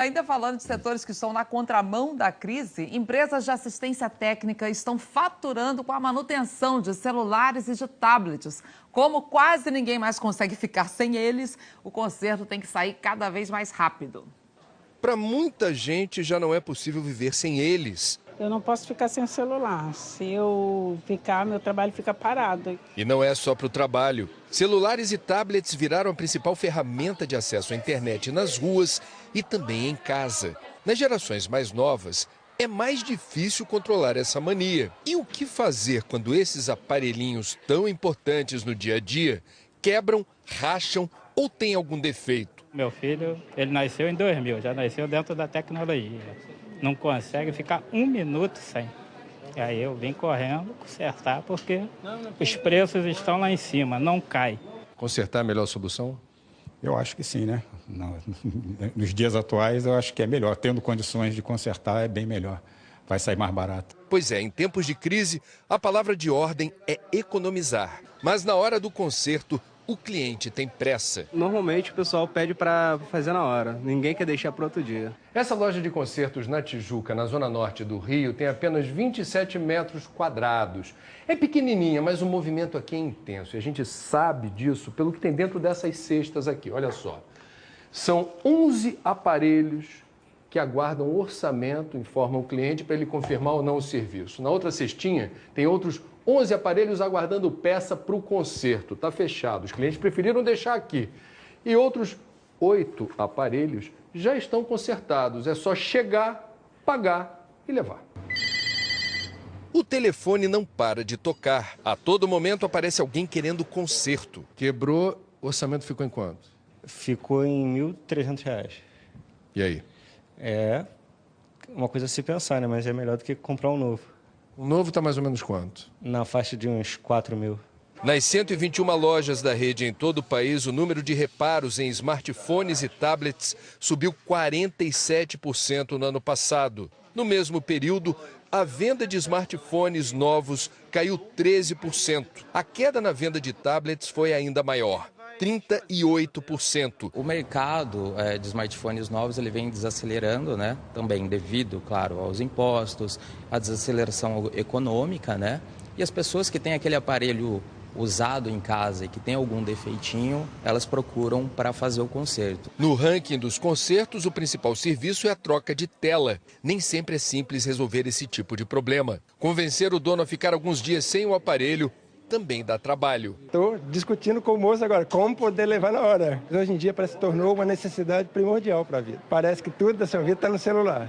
Ainda falando de setores que estão na contramão da crise, empresas de assistência técnica estão faturando com a manutenção de celulares e de tablets. Como quase ninguém mais consegue ficar sem eles, o conserto tem que sair cada vez mais rápido. Para muita gente já não é possível viver sem eles. Eu não posso ficar sem o celular. Se eu ficar, meu trabalho fica parado. E não é só para o trabalho. Celulares e tablets viraram a principal ferramenta de acesso à internet nas ruas e também em casa. Nas gerações mais novas, é mais difícil controlar essa mania. E o que fazer quando esses aparelhinhos tão importantes no dia a dia quebram, racham ou têm algum defeito? Meu filho, ele nasceu em 2000, já nasceu dentro da tecnologia não consegue ficar um minuto sem. E aí eu vim correndo consertar porque os preços estão lá em cima, não cai. Consertar é a melhor solução? Eu acho que sim, né? Nos dias atuais eu acho que é melhor. Tendo condições de consertar é bem melhor. Vai sair mais barato. Pois é, em tempos de crise, a palavra de ordem é economizar. Mas na hora do conserto, o cliente tem pressa. Normalmente o pessoal pede para fazer na hora, ninguém quer deixar para outro dia. Essa loja de concertos na Tijuca, na zona norte do Rio, tem apenas 27 metros quadrados. É pequenininha, mas o movimento aqui é intenso. E a gente sabe disso pelo que tem dentro dessas cestas aqui. Olha só. São 11 aparelhos que aguardam orçamento, informam o cliente para ele confirmar ou não o serviço. Na outra cestinha tem outros 11 aparelhos aguardando peça para o conserto. Está fechado. Os clientes preferiram deixar aqui. E outros oito aparelhos já estão consertados. É só chegar, pagar e levar. O telefone não para de tocar. A todo momento aparece alguém querendo conserto. Quebrou, o orçamento ficou em quanto? Ficou em R$ 1.300. E aí? É uma coisa a se pensar, né? Mas é melhor do que comprar um novo. O novo está mais ou menos quanto? Na faixa de uns 4 mil. Nas 121 lojas da rede em todo o país, o número de reparos em smartphones e tablets subiu 47% no ano passado. No mesmo período, a venda de smartphones novos caiu 13%. A queda na venda de tablets foi ainda maior. 38%. O mercado é, de smartphones novos ele vem desacelerando, né? Também devido, claro, aos impostos, à desaceleração econômica, né? E as pessoas que têm aquele aparelho usado em casa e que tem algum defeitinho, elas procuram para fazer o conserto. No ranking dos consertos, o principal serviço é a troca de tela. Nem sempre é simples resolver esse tipo de problema. Convencer o dono a ficar alguns dias sem o aparelho também dá trabalho. Estou discutindo com o moço agora como poder levar na hora. Hoje em dia parece que tornou uma necessidade primordial para a vida. Parece que tudo da sua vida está no celular.